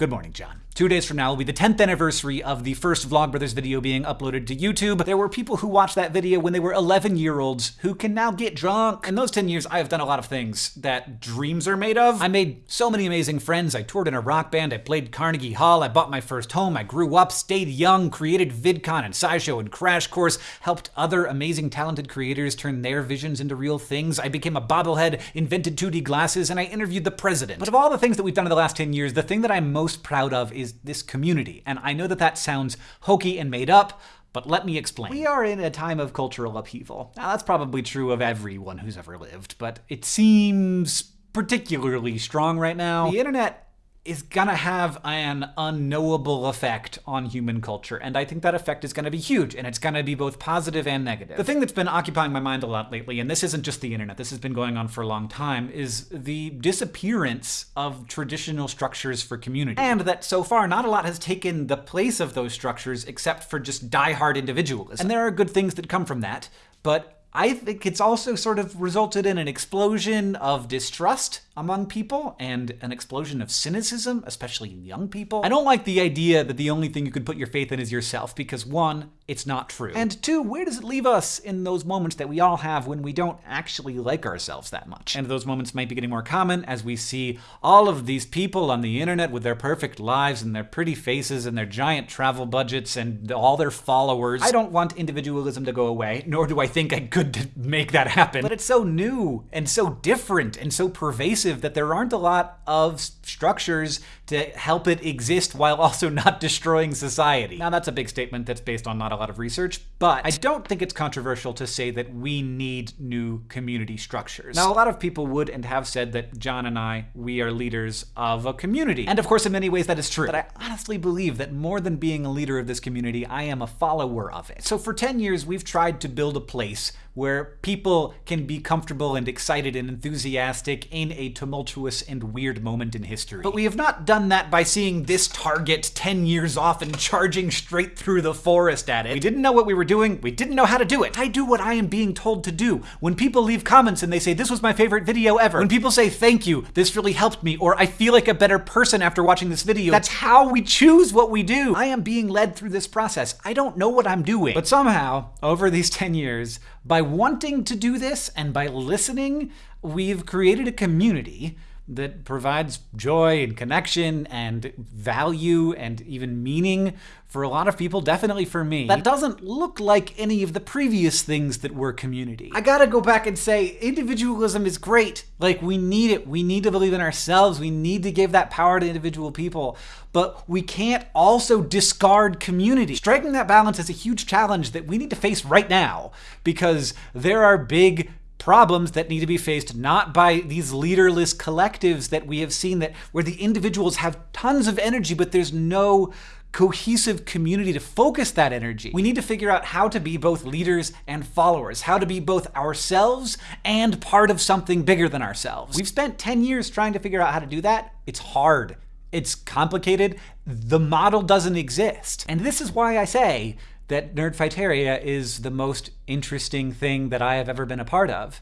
Good morning, John. Two days from now will be the 10th anniversary of the first Vlogbrothers video being uploaded to YouTube. There were people who watched that video when they were 11 year olds who can now get drunk. In those 10 years, I have done a lot of things that dreams are made of. I made so many amazing friends. I toured in a rock band. I played Carnegie Hall. I bought my first home. I grew up, stayed young, created VidCon and SciShow and Crash Course, helped other amazing talented creators turn their visions into real things. I became a bobblehead, invented 2D glasses, and I interviewed the president. But of all the things that we've done in the last 10 years, the thing that I'm most proud of is this community. And I know that that sounds hokey and made up, but let me explain. We are in a time of cultural upheaval. Now, that's probably true of everyone who's ever lived, but it seems particularly strong right now. The internet is gonna have an unknowable effect on human culture, and I think that effect is gonna be huge, and it's gonna be both positive and negative. The thing that's been occupying my mind a lot lately, and this isn't just the internet, this has been going on for a long time, is the disappearance of traditional structures for community. And that so far, not a lot has taken the place of those structures except for just die-hard individualism. And there are good things that come from that, but I think it's also sort of resulted in an explosion of distrust among people and an explosion of cynicism, especially in young people. I don't like the idea that the only thing you could put your faith in is yourself because one, it's not true. And two, where does it leave us in those moments that we all have when we don't actually like ourselves that much? And those moments might be getting more common as we see all of these people on the internet with their perfect lives and their pretty faces and their giant travel budgets and all their followers. I don't want individualism to go away, nor do I think I could make that happen. But it's so new and so different and so pervasive that there aren't a lot of structures to help it exist while also not destroying society. Now that's a big statement that's based on not a lot of research, but I don't think it's controversial to say that we need new community structures. Now a lot of people would and have said that John and I, we are leaders of a community. And of course in many ways that is true. But I honestly believe that more than being a leader of this community, I am a follower of it. So for 10 years we've tried to build a place where people can be comfortable and excited and enthusiastic in a tumultuous and weird moment in history. But we have not done that by seeing this target 10 years off and charging straight through the forest at it. We didn't know what we were doing, we didn't know how to do it. I do what I am being told to do. When people leave comments and they say, this was my favorite video ever, when people say, thank you, this really helped me, or I feel like a better person after watching this video, that's how we choose what we do. I am being led through this process. I don't know what I'm doing. But somehow, over these 10 years, by wanting to do this and by listening, we've created a community that provides joy and connection and value and even meaning for a lot of people, definitely for me. That doesn't look like any of the previous things that were community. I gotta go back and say, individualism is great. Like, we need it. We need to believe in ourselves. We need to give that power to individual people. But we can't also discard community. Striking that balance is a huge challenge that we need to face right now because there are big problems that need to be faced not by these leaderless collectives that we have seen that where the individuals have tons of energy but there's no cohesive community to focus that energy. We need to figure out how to be both leaders and followers, how to be both ourselves and part of something bigger than ourselves. We've spent 10 years trying to figure out how to do that. It's hard. It's complicated. The model doesn't exist. And this is why I say that Nerdfighteria is the most interesting thing that I have ever been a part of.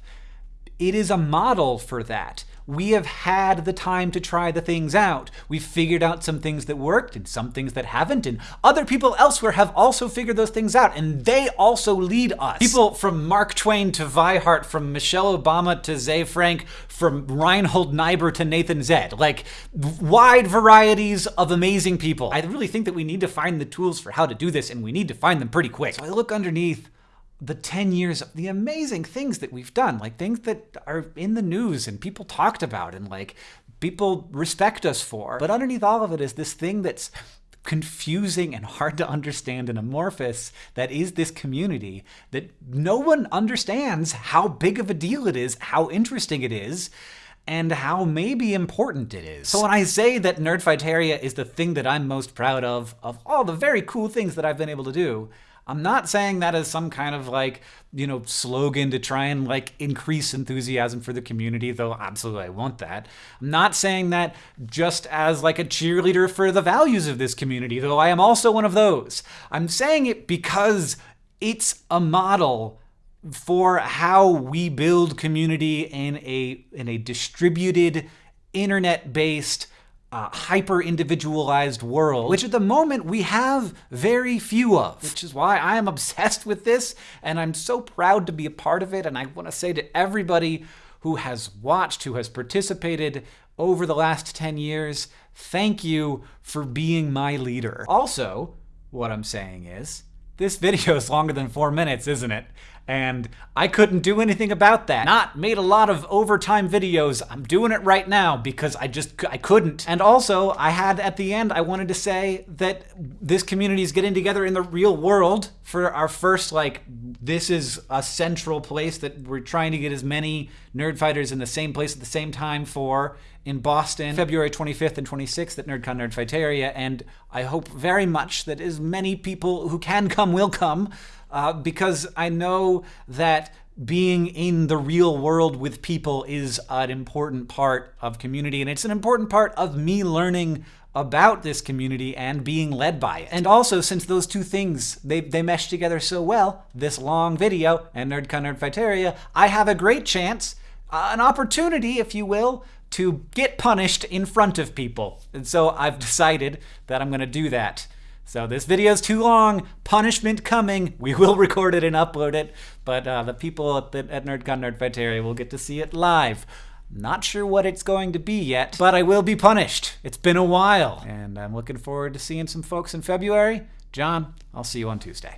It is a model for that we have had the time to try the things out. We've figured out some things that worked and some things that haven't, and other people elsewhere have also figured those things out, and they also lead us. People from Mark Twain to Vi Hart, from Michelle Obama to Zay Frank, from Reinhold Niebuhr to Nathan Zed. Like, wide varieties of amazing people. I really think that we need to find the tools for how to do this, and we need to find them pretty quick. So I look underneath the 10 years of the amazing things that we've done, like things that are in the news and people talked about and like people respect us for. But underneath all of it is this thing that's confusing and hard to understand and amorphous that is this community that no one understands how big of a deal it is, how interesting it is, and how maybe important it is. So when I say that Nerdfighteria is the thing that I'm most proud of, of all the very cool things that I've been able to do, I'm not saying that as some kind of like, you know, slogan to try and like increase enthusiasm for the community, though absolutely I want that. I'm not saying that just as like a cheerleader for the values of this community, though I am also one of those. I'm saying it because it's a model for how we build community in a in a distributed internet-based uh, hyper individualized world, which at the moment we have very few of, which is why I am obsessed with this and I'm so proud to be a part of it. And I want to say to everybody who has watched, who has participated over the last 10 years, thank you for being my leader. Also, what I'm saying is, this video is longer than four minutes, isn't it? And I couldn't do anything about that. Not made a lot of overtime videos. I'm doing it right now because I just, I couldn't. And also, I had at the end, I wanted to say that this community is getting together in the real world for our first, like, this is a central place that we're trying to get as many nerdfighters in the same place at the same time for in Boston, February 25th and 26th at NerdCon Nerdfighteria, and I hope very much that as many people who can come will come uh, because I know that being in the real world with people is an important part of community, and it's an important part of me learning about this community and being led by it. And also, since those two things, they, they mesh together so well, this long video and NerdCon Nerdfighteria, I have a great chance, uh, an opportunity, if you will, to get punished in front of people. And so I've decided that I'm going to do that. So this video is too long. Punishment coming. We will record it and upload it, but uh, the people at, the, at NerdCon Nerdfighteria will get to see it live. Not sure what it's going to be yet, but I will be punished. It's been a while, and I'm looking forward to seeing some folks in February. John, I'll see you on Tuesday.